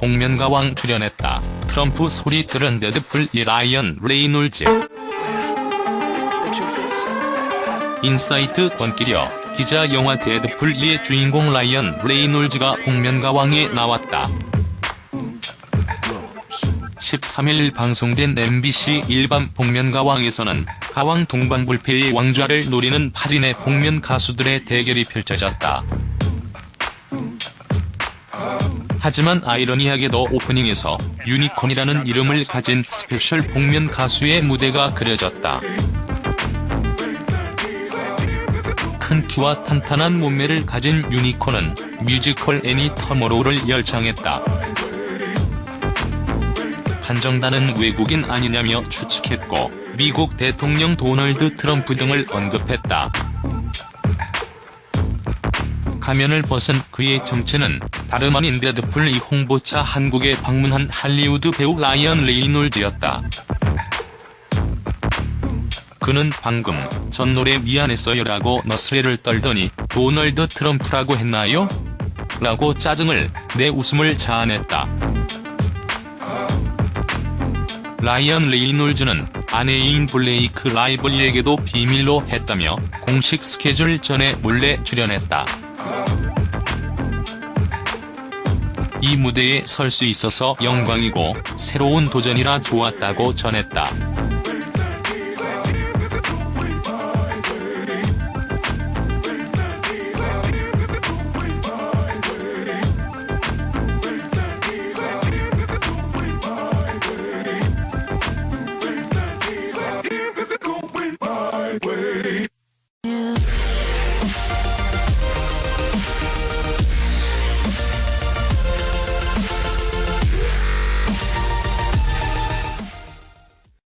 복면가왕 출연했다. 트럼프 소리 들은 데드풀 이 라이언 레이놀즈. 인사이트 번끼려 기자 영화 데드풀 2의 주인공 라이언 레이놀즈가 복면가왕에 나왔다. 13일 방송된 MBC 일밤 복면가왕에서는 가왕 동방불패의 왕좌를 노리는 8인의 복면 가수들의 대결이 펼쳐졌다. 하지만 아이러니하게도 오프닝에서 유니콘이라는 이름을 가진 스페셜 복면 가수의 무대가 그려졌다. 큰 키와 탄탄한 몸매를 가진 유니콘은 뮤지컬 애니 Tomorrow를 열창했다. 판정단은 외국인 아니냐며 추측했고 미국 대통령 도널드 트럼프 등을 언급했다. 가면을 벗은 그의 정체는 다름 아닌 데드풀 이 홍보차 한국에 방문한 할리우드 배우 라이언 레이놀즈였다. 그는 방금 전 노래 미안했어요라고 너스레를 떨더니 도널드 트럼프라고 했나요? 라고 짜증을 내 웃음을 자아냈다. 라이언 레이놀즈는 아내인 블레이크 라이벌리에게도 비밀로 했다며 공식 스케줄 전에 몰래 출연했다. 이 무대에 설 수 있어서 영광이고 새로운 도전이라 좋았다고 전했다.